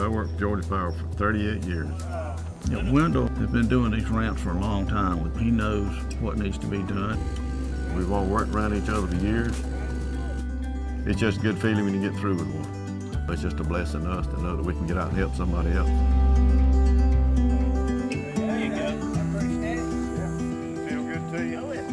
I worked for Georgia Power for 38 years. Wendell has been doing these ramps for a long time. He knows what needs to be done. We've all worked around each other for years. It's just a good feeling when you get through with one. It's just a blessing to us to know that we can get out and help somebody else. There you go. I appreciate it. Yeah. Feel good to you? Oh,